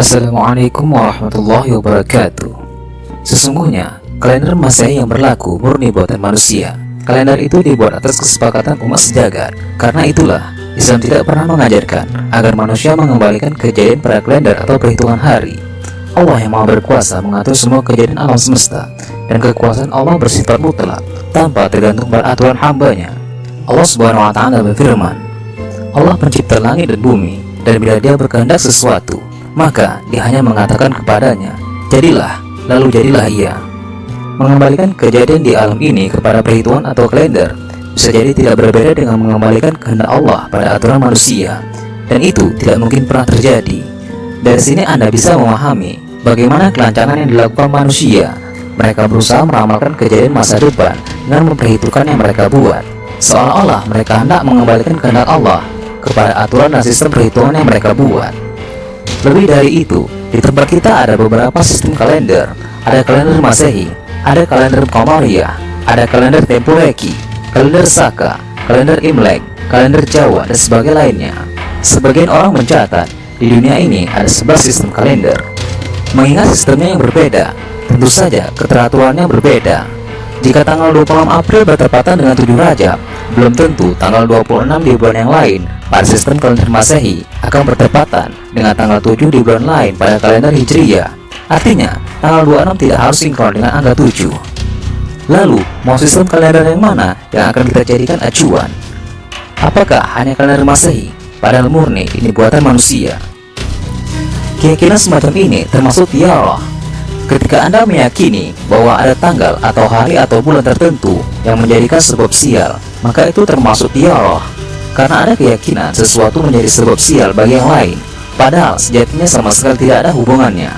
Assalamualaikum warahmatullahi wabarakatuh. Sesungguhnya, kalender Masehi yang berlaku murni buatan manusia. Kalender itu dibuat atas kesepakatan umat sejagat. Karena itulah, Islam tidak pernah mengajarkan agar manusia mengembalikan kejadian pada kalender atau perhitungan hari. Allah yang maha berkuasa mengatur semua kejadian alam semesta Dan kekuasaan Allah bersifat mutlak tanpa tergantung pada aturan hambanya. Allah subhanahu wa ta'ala berfirman Allah pencipta langit dan bumi Dan bila dia berkehendak sesuatu maka dia hanya mengatakan kepadanya, jadilah, lalu jadilah ia. Mengembalikan kejadian di alam ini kepada perhitungan atau kalender bisa jadi tidak berbeda dengan mengembalikan kehendak Allah pada aturan manusia, dan itu tidak mungkin pernah terjadi. Dari sini Anda bisa memahami bagaimana kelancaran yang dilakukan manusia. Mereka berusaha meramalkan kejadian masa depan dengan memperhitungkan yang mereka buat, seolah-olah mereka hendak mengembalikan kehendak Allah kepada aturan dan sistem perhitungan yang mereka buat. Lebih dari itu, di tempat kita ada beberapa sistem kalender. Ada kalender Masehi, ada kalender Komariah, ada kalender Tempureki, kalender Saka, kalender Imlek, kalender Jawa, dan sebagainya lainnya. Sebagian orang mencatat, di dunia ini ada 11 sistem kalender. Mengingat sistemnya yang berbeda, tentu saja keteraturannya berbeda. Jika tanggal 26 April bertepatan dengan 7 Rajab, belum tentu tanggal 26 di bulan yang lain pada sistem kalender Masehi akan bertepatan dengan tanggal 7 di bulan lain pada kalender Hijriyah. Artinya, tanggal 26 tidak harus sinkron dengan angka 7. Lalu, mau sistem kalender yang mana yang akan kita jadikan acuan? Apakah hanya kalender Masehi? Padahal murni ini buatan manusia. Keyakinan semacam ini termasuk tiara Ketika Anda meyakini bahwa ada tanggal atau hari atau bulan tertentu yang menjadikan sebab sial, maka itu termasuk tiara. Karena ada keyakinan sesuatu menjadi sebab sial bagi yang lain, padahal sejatinya sama sekali tidak ada hubungannya.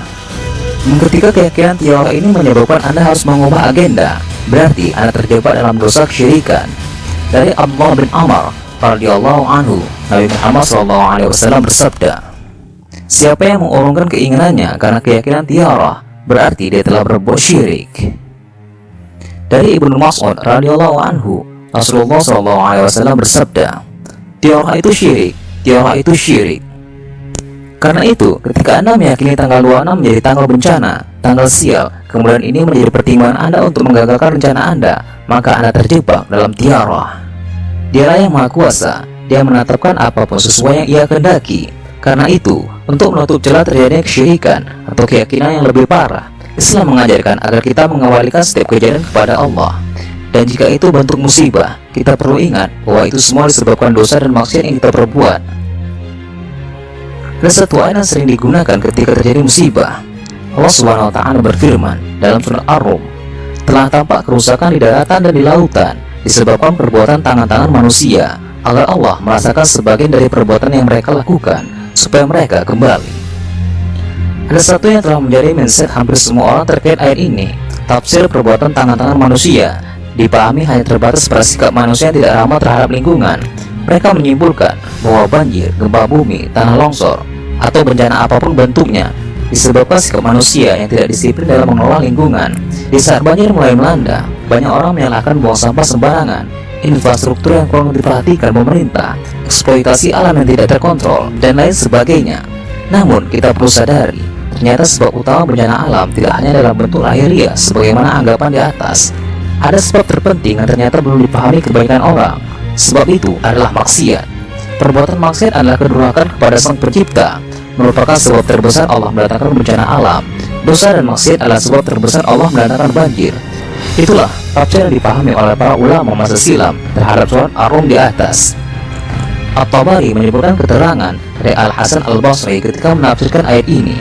Ketika keyakinan tiara ini menyebabkan Anda harus mengubah agenda, berarti Anda terjebak dalam dosa kesyirikan. Dari Abdullah bin Amr radhiyallahu anhu, Nabi Muhammad SAW bersabda, Siapa yang mengurungkan keinginannya karena keyakinan tiara, berarti dia telah berbuat syirik. Dari Ibnu Mas'ud radhiyallahu anhu, Rasulullah SAW bersabda, "Tiara itu syirik, tiara itu syirik." Karena itu, ketika Anda meyakini tanggal 26 menjadi tanggal bencana, tanggal sial, kemudian ini menjadi pertimbangan Anda untuk menggagalkan rencana Anda, maka Anda terjebak dalam tiara. Dialah yang Maha Kuasa, Dia menetapkan apa pun sesuai yang Ia kehendaki. Karena itu, untuk menutup celah terjadinya kesyirikan atau keyakinan yang lebih parah, Islam mengajarkan agar kita mengawalikan setiap kejadian kepada Allah. Dan jika itu bentuk musibah, kita perlu ingat bahwa itu semua disebabkan dosa dan maksiat yang kita perbuat. Dan sering digunakan ketika terjadi musibah. Allah Subhanahu wa taala berfirman dalam surat Ar-Rum, telah tampak kerusakan di daratan dan di lautan disebabkan perbuatan tangan-tangan manusia agar Allah merasakan sebagian dari perbuatan yang mereka lakukan supaya mereka kembali. Ada satu yang telah menjadi mindset hampir semua orang terkait ayat ini. Tafsir perbuatan tangan-tangan manusia dipahami hanya terbatas pada sikap manusia yang tidak ramah terhadap lingkungan. Mereka menyimpulkan bahwa banjir, gempa bumi, tanah longsor, atau bencana apa pun bentuknya disebabkan sikap manusia yang tidak disiplin dalam mengelola lingkungan. Di saat banjir mulai melanda, banyak orang menyalahkan buang sampah sembarangan, infrastruktur yang kurang diperhatikan pemerintah, eksploitasi alam yang tidak terkontrol, dan lain sebagainya. Namun, kita perlu sadari, ternyata sebab utama bencana alam tidak hanya dalam bentuk lahiriah sebagaimana anggapan di atas. Ada sebab terpenting yang ternyata belum dipahami kebaikan orang. Sebab itu adalah maksiat. Perbuatan maksiat adalah kedurhakaan kepada Sang Pencipta, merupakan sebab terbesar Allah mendatangkan bencana alam. Dosa dan maksiat adalah sebab terbesar Allah mendatangkan banjir. Itulah tafsir yang dipahami oleh para ulama masa silam terhadap surat Ar-Rum di atas. At-Tabari menyebutkan keterangan dari Al-Hasan Al-Basri ketika menafsirkan ayat ini.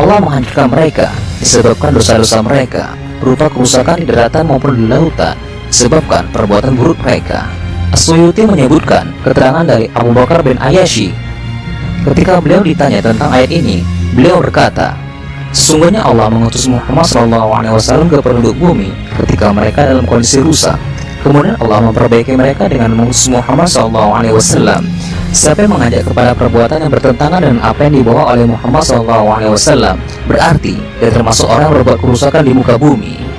Allah menghancurkan mereka disebabkan dosa-dosa mereka berupa kerusakan di daratan maupun di lautan disebabkan perbuatan buruk mereka. As-Suyuti menyebutkan keterangan dari Abu Bakar bin Ayashi ketika beliau ditanya tentang ayat ini, beliau berkata, Sesungguhnya Allah mengutus Muhammad SAW ke penduduk bumi ketika mereka dalam kondisi rusak. Kemudian Allah memperbaiki mereka dengan mengutus Muhammad SAW. Siapa yang mengajak kepada perbuatan yang bertentangan dengan apa yang dibawa oleh Muhammad SAW, berarti dia termasuk orang yang berbuat kerusakan di muka bumi.